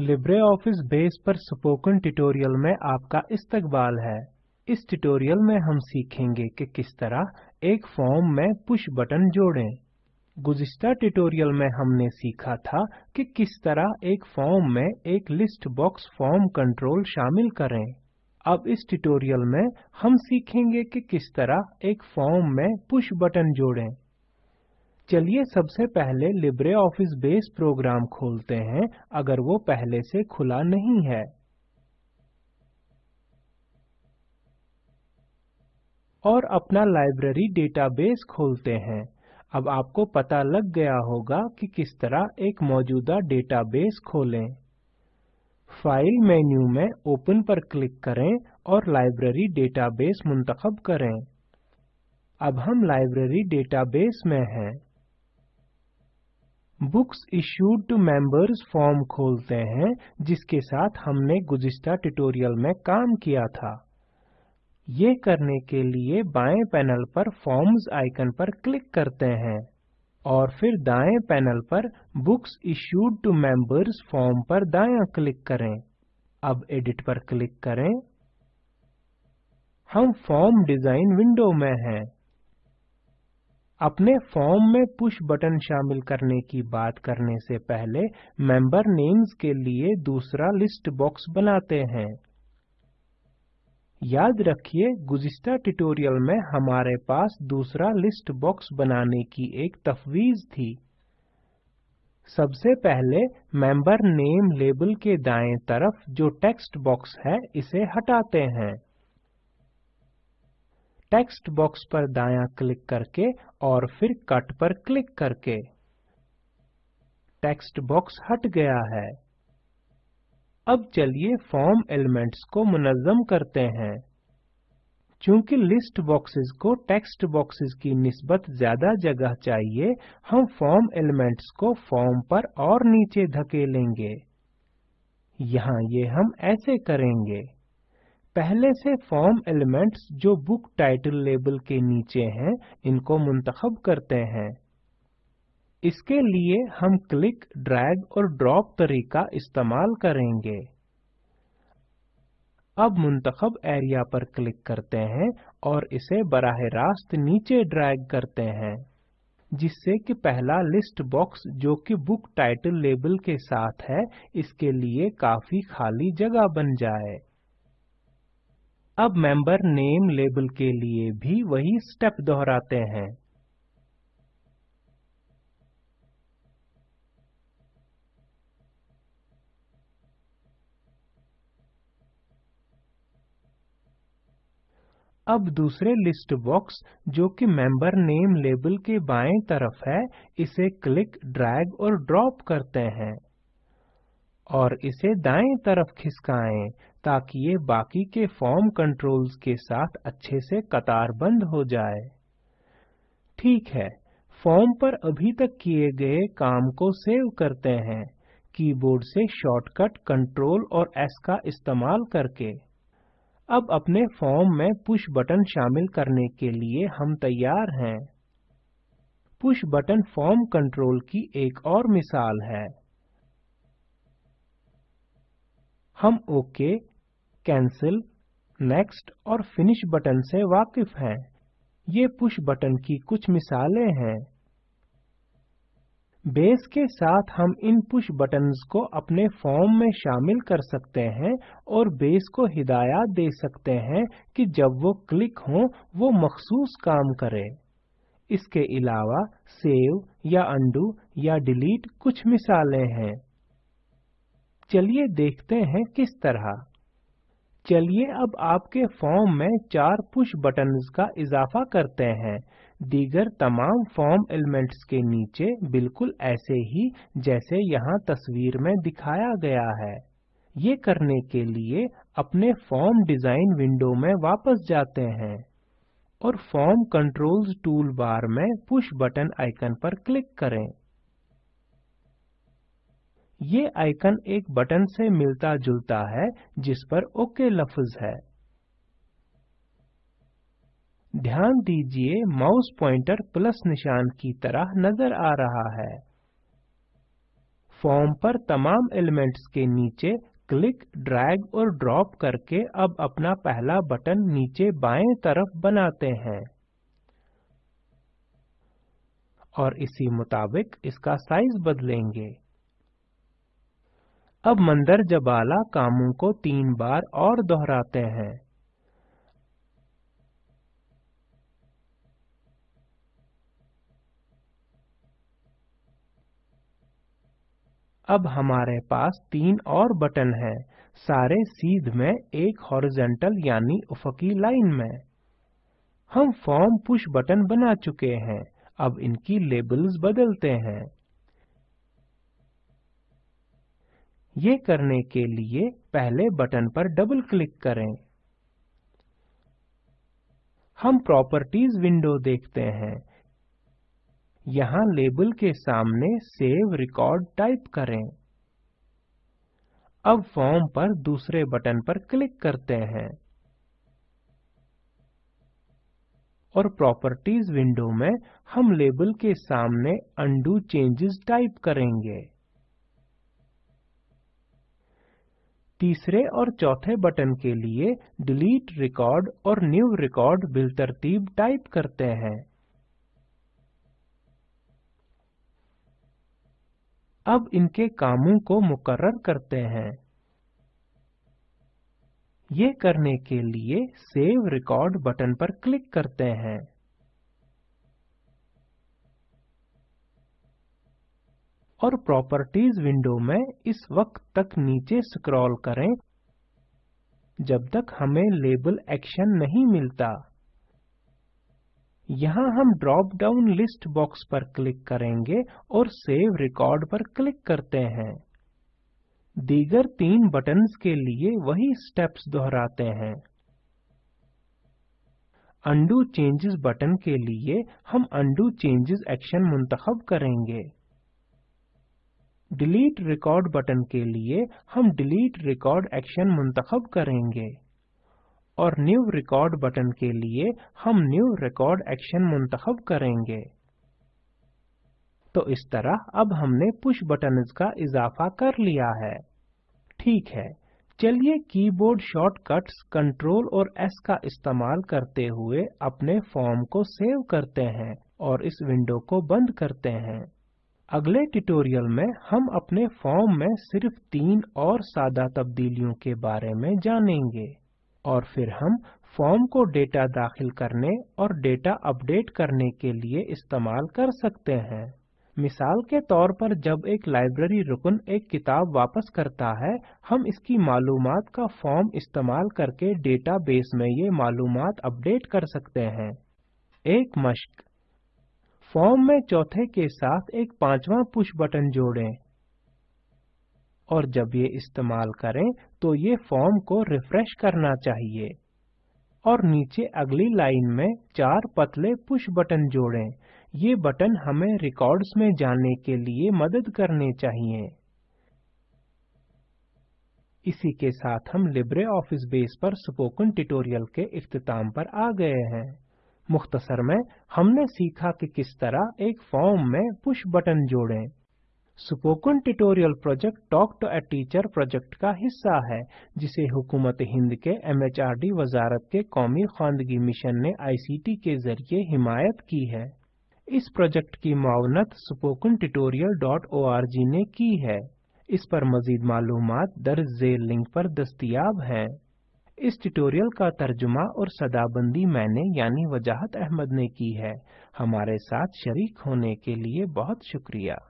LibreOffice base पर spoken tutorial में आपका इस्तकबाल है। इस ट्यूटोरियल में हम सीखेंगे कि किस तरह एक फॉर्म में पुश बटन जोड़ें। गुज़िश्ता ट्यूटोरियल में हमने सीखा था कि किस तरह एक फॉर्म में एक लिस्ट बॉक्स फॉर्म कंट्रोल शामिल करें। अब इस ट्यूटोरियल में हम सीखेंगे कि किस तरह एक फॉर्म में पुश बटन जोड़ें। चलिए सबसे पहले लिब्रे ऑफ़िस बेस प्रोग्राम खोलते हैं, अगर वो पहले से खुला नहीं है। और अपना लाइब्रेरी डेटाबेस खोलते हैं। अब आपको पता लग गया होगा कि किस तरह एक मौजूदा डेटाबेस खोलें। फ़ाइल मेन्यू में ओपन पर क्लिक करें और लाइब्रेरी डेटाबेस मुंतखब करें। अब हम लाइब्रेरी डेटाबेस में हैं। Books issued to members form खोलते हैं, जिसके साथ हमने गुज़िश्ता ट्यूटोरियल में काम किया था। ये करने के लिए बाएँ पैनल पर फॉर्म्स आइकन पर क्लिक करते हैं और फिर दाएँ पैनल पर books issued to members form पर दायां क्लिक करें। अब एडिट पर क्लिक करें। हम फॉर्म डिज़ाइन विंडो में हैं। अपने फॉर्म में पुश बटन शामिल करने की बात करने से पहले मेंबर नेम्स के लिए दूसरा लिस्ट बॉक्स बनाते हैं। याद रखिए, गुज़िश्ता ट्यूटोरियल में हमारे पास दूसरा लिस्ट बॉक्स बनाने की एक तफवीज थी। सबसे पहले मेंबर नेम लेबल के दाएँ तरफ़ जो टेक्स्ट बॉक्स है, इसे हटाते हैं। टेक्स्ट बॉक्स पर दायां क्लिक करके और फिर कट पर क्लिक करके। टेक्स्ट बॉक्स हट गया है। अब चलिए फॉर्म एलिमेंट्स को मुनज़म करते हैं। चूँकि लिस्ट बॉक्सेस को टेक्स्ट बॉक्सेस की निस्बत ज़्यादा जगह चाहिए, हम फॉर्म एलिमेंट्स को फॉर्म पर और नीचे धकेलेंगे। यहाँ ये हम ऐसे करेंगे। पहले से फॉर्म एलिमेंट्स जो बुक टाइटल लेबल के नीचे हैं, इनको मुंतखब करते हैं। इसके लिए हम क्लिक ड्रैग और ड्रॉप तरीका इस्तेमाल करेंगे। अब मुंतखब एरिया पर क्लिक करते हैं और इसे बराह रास्त नीचे ड्रैग करते हैं, जिससे कि पहला लिस्ट बॉक्स जो कि बुक टाइटल लेबल के साथ है, इसके लिए काफ़ी खाली जगह बन जाए। अब मेंबर नेम लेबल के लिए भी वही स्टेप दोहराते हैं। अब दूसरे लिस्ट बॉक्स जो कि मेंबर नेम लेबल के बाएँ तरफ़ है, इसे क्लिक ड्रैग और ड्रॉप करते हैं। और इसे दाएँ तरफ़ खिसकाएँ। ताकि ये बाकी के फॉर्म कंट्रोल्स के साथ अच्छे से कतारबंद हो जाए। ठीक है फॉर्म पर अभी तक किए गए काम को सेव करते हैं। कीबोर्ड से शॉर्टकट कंट्रोल और एस का इस्तेमाल करके। अब अपने फॉर्म में पुश बटन शामिल करने के लिए हम तैयार हैं। पुश बटन फॉर्म कंट्रोल की एक और मिसाल है। हम ओके कैंसिल नेक्स्ट और फिनिश बटन से वाकिफ हैं। ये पुश बटन की कुछ मिसालें हैं। बेस के साथ हम इन पुश बटन्स को अपने फॉर्म में शामिल कर सकते हैं और बेस को हिदायत दे सकते हैं कि जब वो क्लिक हो, वो मखसूस काम करे। इसके अलावा सेव या अंडू या डिलीट कुछ मिसालें हैं। चलिए देखते हैं किस तरह। चलिए अब आपके फॉर्म में चार पुश बटन्स का इजाफा करते हैं। दीगर तमाम फॉर्म एलिमेंट्स के नीचे बिल्कुल ऐसे ही जैसे यहाँ तस्वीर में दिखाया गया है। ये करने के लिए अपने फॉर्म डिज़ाइन विंडो में वापस जाते हैं और फॉर्म कंट्रोल्स टूल बार में पुश बटन आइकन पर क्लिक करें। ये आइकन एक बटन से मिलता जुलता है, जिस पर ओके लफ्ज है। ध्यान दीजिए, माउस पॉइंटर प्लस निशान की तरह नज़र आ रहा है। फॉर्म पर तमाम एलिमेंट्स के नीचे क्लिक, ड्रैग और ड्रॉप करके अब अपना पहला बटन नीचे बाएँ तरफ़ बनाते हैं। और इसी मुताबिक इसका साइज़ बदलेंगे। अब मंदर जबाला कामों को तीन बार और दोहराते हैं। अब हमारे पास तीन और बटन हैं, सारे सीध में एक हॉरिजेंटल यानी उफकी लाइन में। हम फॉर्म पुश बटन बना चुके हैं, अब इनकी लेबल्स बदलते हैं। ये करने के लिए पहले बटन पर डबल क्लिक करें। हम प्रॉपर्टीज़ विंडो देखते हैं। यहाँ लेबल के सामने सेव रिकॉर्ड टाइप करें। अब फॉर्म पर दूसरे बटन पर क्लिक करते हैं। और प्रॉपर्टीज़ विंडो में हम लेबल के सामने अंडू चेंजेस टाइप करेंगे। तीसरे और चौथे बटन के लिए डिलीट रिकॉर्ड और न्यू रिकॉर्ड बिलतरतीब टाइप करते हैं। अब इनके कामों को मुकर्र करते हैं। ये करने के लिए सेव रिकॉर्ड बटन पर क्लिक करते हैं। और प्रॉपर्टीज़ विंडो में इस वक्त तक नीचे स्क्रॉल करें, जब तक हमें लेबल एक्शन नहीं मिलता। यहाँ हम ड्रॉप डाउन लिस्ट बॉक्स पर क्लिक करेंगे और सेव रिकॉर्ड पर क्लिक करते हैं। दीगर तीन बटन्स के लिए वही स्टेप्स दोहराते हैं। अंडू चेंजेस बटन के लिए हम अंडू चेंजेस एक्शन मुंतखब करेंगे। डिलीट रिकॉर्ड बटन के लिए हम डिलीट रिकॉर्ड एक्शन मुंतखब करेंगे। और न्यू रिकॉर्ड बटन के लिए हम न्यू रिकॉर्ड एक्शन मुंतखब करेंगे। तो इस तरह अब हमने पुश बटन्स का इजाफा कर लिया है। ठीक है, चलिए कीबोर्ड शॉर्टकट्स, कंट्रोल और एस का इस्तेमाल करते हुए अपने फॉर्म को सेव करते हैं और इस विंडो को बंद करते हैं। अगले ट्यूटोरियल में हम अपने फॉर्म में सिर्फ़ तीन और सादा तब्दीलियों के बारे में जानेंगे और फिर हम फॉर्म को डेटा दाखिल करने और डेटा अपडेट करने के लिए इस्तेमाल कर सकते हैं। मिसाल के तौर पर जब एक लाइब्रेरी रुकन एक किताब वापस करता है, हम इसकी मालूमात का फॉर्म इस्तेमाल करके डेटाबेस में ये मालूमात अपडेट कर सकते हैं। एक मश्क। फॉर्म में चौथे के साथ एक पांचवा पुश बटन जोड़ें। और जब ये इस्तेमाल करें तो ये फॉर्म को रिफ्रेश करना चाहिए। और नीचे अगली लाइन में चार पतले पुश बटन जोड़ें। ये बटन हमें रिकॉर्ड्स में जाने के लिए मदद करने चाहिए। इसी के साथ हम लिब्रे ऑफ़िस बेस पर स्पोकन ट्यूटोरियल के इख्तिताम पर आ गए हैं। मुख्तसर में हमने सीखा कि किस तरह एक फॉर्म में पुश बटन जोड़ें। Spoken tutorial project talk to a teacher project का हिस्सा है, जिसे हुकूमत हिंद के एमएचआरडी वजारत के कौमी खानदगी मिशन ने आईसीटी के ज़रिए हिमायत की है। इस प्रोजेक्ट की मावनत spoken tutorial.org ने की है। इस पर मजीद मालूमात दर्ज लिंक पर दस्तियाब हैं। इस ट्यूटोरियल का तर्जुमा और सदाबंदी मैंने, यानी वजाहत अहमद ने की है। हमारे साथ शरीक होने के लिए बहुत शुक्रिया।